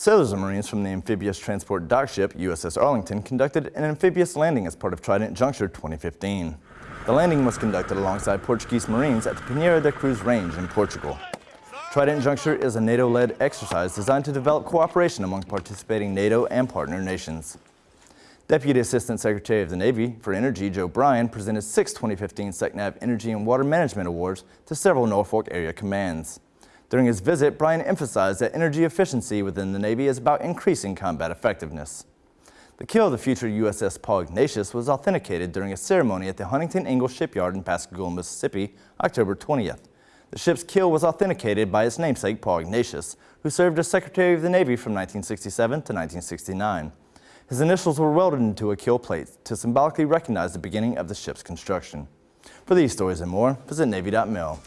Sailors and Marines from the amphibious transport dock ship USS Arlington conducted an amphibious landing as part of Trident Juncture 2015. The landing was conducted alongside Portuguese Marines at the Pinheiro da Cruz Range in Portugal. Trident Juncture is a NATO-led exercise designed to develop cooperation among participating NATO and partner nations. Deputy Assistant Secretary of the Navy for Energy Joe Bryan presented six 2015 SECNAV Energy and Water Management Awards to several Norfolk area commands. During his visit, Bryan emphasized that energy efficiency within the Navy is about increasing combat effectiveness. The keel of the future USS Paul Ignatius was authenticated during a ceremony at the Huntington Ingalls Shipyard in Pascagoula, Mississippi, October 20th. The ship's keel was authenticated by its namesake, Paul Ignatius, who served as Secretary of the Navy from 1967 to 1969. His initials were welded into a keel plate to symbolically recognize the beginning of the ship's construction. For these stories and more, visit Navy.mil.